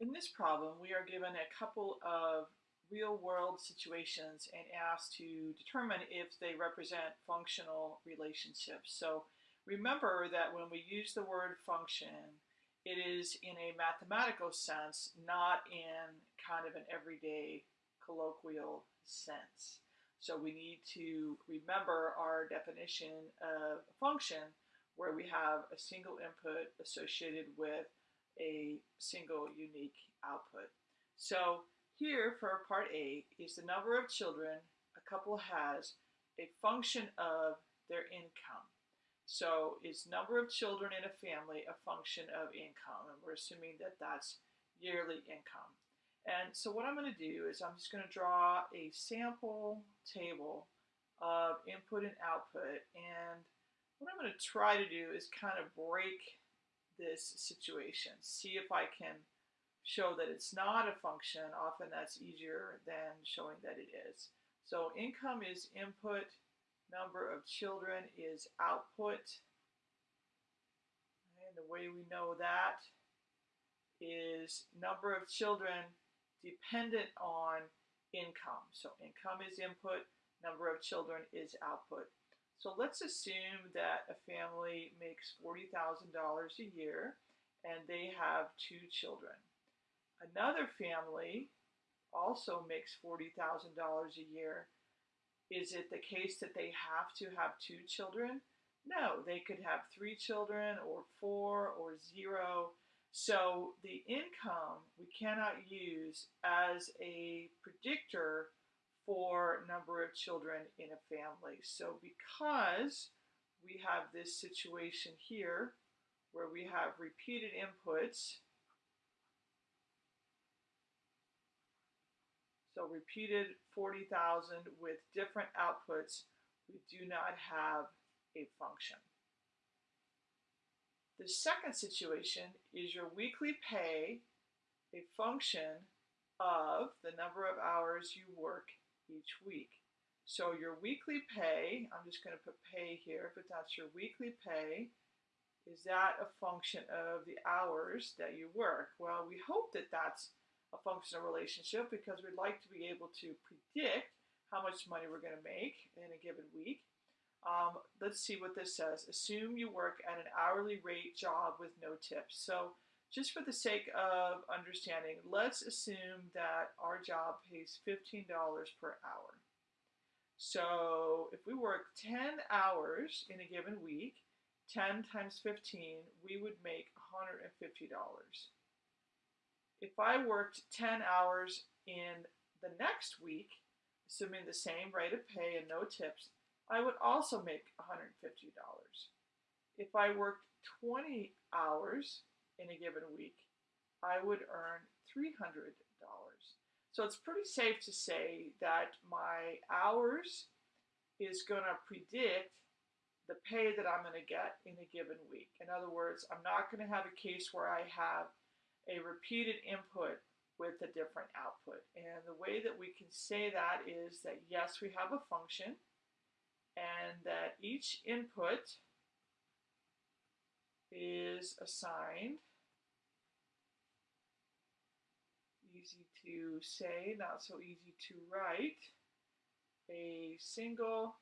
In this problem, we are given a couple of real-world situations and asked to determine if they represent functional relationships. So remember that when we use the word function, it is in a mathematical sense, not in kind of an everyday colloquial sense. So we need to remember our definition of function where we have a single input associated with a single unique output. So here for part A is the number of children a couple has a function of their income. So is number of children in a family a function of income? And we're assuming that that's yearly income. And so what I'm going to do is I'm just going to draw a sample table of input and output. And what I'm going to try to do is kind of break this situation. See if I can show that it's not a function. Often that's easier than showing that it is. So income is input, number of children is output. And the way we know that is number of children dependent on income. So income is input, number of children is output. So let's assume that a family makes $40,000 a year and they have two children. Another family also makes $40,000 a year. Is it the case that they have to have two children? No, they could have three children or four or zero. So the income we cannot use as a predictor for number of children in a family. So because we have this situation here where we have repeated inputs, so repeated 40,000 with different outputs, we do not have a function. The second situation is your weekly pay, a function of the number of hours you work each week. So your weekly pay, I'm just going to put pay here, but that's your weekly pay. Is that a function of the hours that you work? Well, we hope that that's a functional relationship because we'd like to be able to predict how much money we're going to make in a given week. Um, let's see what this says. Assume you work at an hourly rate job with no tips. So just for the sake of understanding, let's assume that our job pays $15 per hour. So if we work 10 hours in a given week, 10 times 15, we would make $150. If I worked 10 hours in the next week, assuming the same rate of pay and no tips, I would also make $150. If I worked 20 hours in a given week, I would earn $300. So it's pretty safe to say that my hours is going to predict the pay that I'm going to get in a given week. In other words, I'm not going to have a case where I have a repeated input with a different output. And the way that we can say that is that yes, we have a function and that each input is assigned easy to say, not so easy to write, a single